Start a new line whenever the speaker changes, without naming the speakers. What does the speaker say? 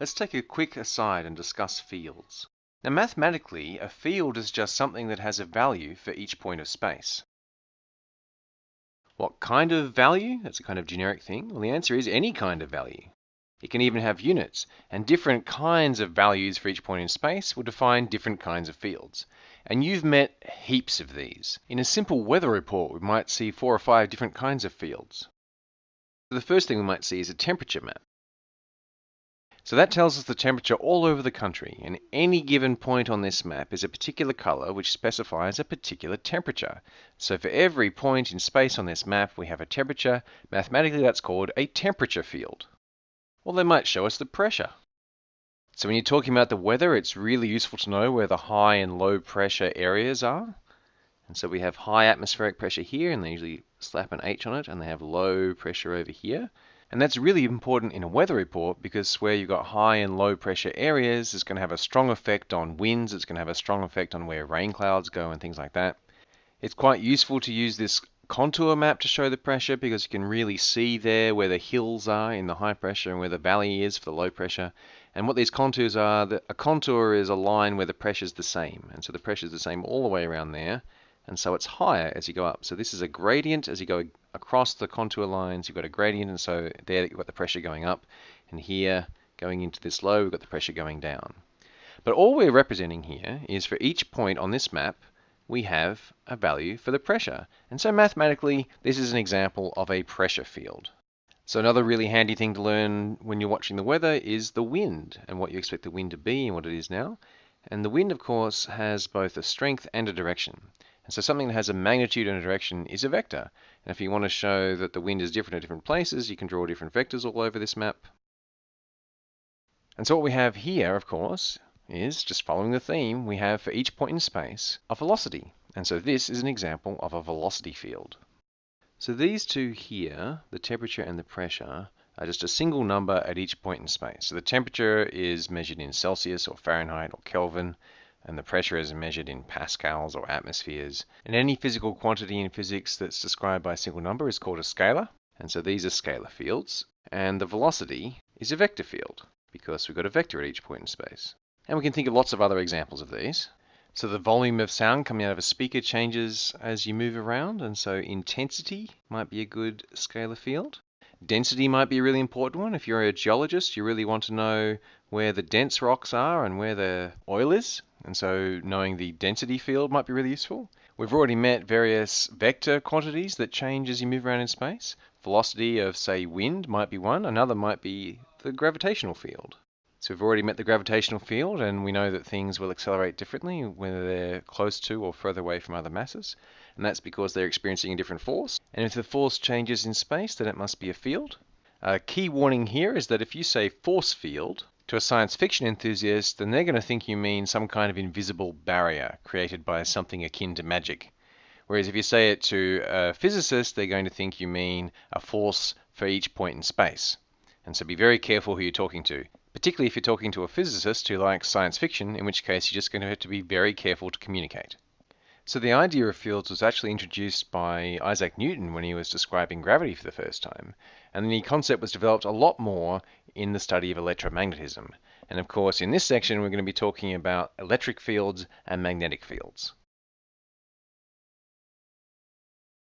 Let's take a quick aside and discuss fields. Now mathematically, a field is just something that has a value for each point of space. What kind of value? That's a kind of generic thing. Well, the answer is any kind of value. It can even have units, and different kinds of values for each point in space will define different kinds of fields. And you've met heaps of these. In a simple weather report, we might see four or five different kinds of fields. The first thing we might see is a temperature map. So that tells us the temperature all over the country, and any given point on this map is a particular color which specifies a particular temperature. So for every point in space on this map, we have a temperature. Mathematically, that's called a temperature field. Well, they might show us the pressure. So when you're talking about the weather, it's really useful to know where the high and low pressure areas are. And so we have high atmospheric pressure here, and they usually slap an H on it, and they have low pressure over here. And that's really important in a weather report because where you've got high and low pressure areas is going to have a strong effect on winds, it's going to have a strong effect on where rain clouds go and things like that. It's quite useful to use this contour map to show the pressure because you can really see there where the hills are in the high pressure and where the valley is for the low pressure. And what these contours are, a contour is a line where the pressure is the same. And so the pressure is the same all the way around there. And so it's higher as you go up. So this is a gradient as you go across the contour lines. You've got a gradient, and so there you've got the pressure going up. And here, going into this low, we've got the pressure going down. But all we're representing here is for each point on this map, we have a value for the pressure. And so mathematically, this is an example of a pressure field. So another really handy thing to learn when you're watching the weather is the wind and what you expect the wind to be and what it is now. And the wind, of course, has both a strength and a direction. And so something that has a magnitude and a direction is a vector. And if you want to show that the wind is different at different places, you can draw different vectors all over this map. And so what we have here, of course, is, just following the theme, we have for each point in space a velocity. And so this is an example of a velocity field. So these two here, the temperature and the pressure, are just a single number at each point in space. So the temperature is measured in Celsius or Fahrenheit or Kelvin, and the pressure is measured in pascals or atmospheres. And any physical quantity in physics that's described by a single number is called a scalar. And so these are scalar fields. And the velocity is a vector field because we've got a vector at each point in space. And we can think of lots of other examples of these. So the volume of sound coming out of a speaker changes as you move around, and so intensity might be a good scalar field. Density might be a really important one. If you're a geologist, you really want to know where the dense rocks are and where the oil is, and so knowing the density field might be really useful. We've already met various vector quantities that change as you move around in space. Velocity of, say, wind might be one, another might be the gravitational field. So we've already met the gravitational field, and we know that things will accelerate differently whether they're close to or further away from other masses. And that's because they're experiencing a different force. And if the force changes in space, then it must be a field. A key warning here is that if you say force field to a science fiction enthusiast, then they're going to think you mean some kind of invisible barrier created by something akin to magic. Whereas if you say it to a physicist, they're going to think you mean a force for each point in space. And so be very careful who you're talking to particularly if you're talking to a physicist who likes science fiction, in which case you're just going to have to be very careful to communicate. So the idea of fields was actually introduced by Isaac Newton when he was describing gravity for the first time, and the concept was developed a lot more in the study of electromagnetism. And of course, in this section, we're going to be talking about electric fields and magnetic fields.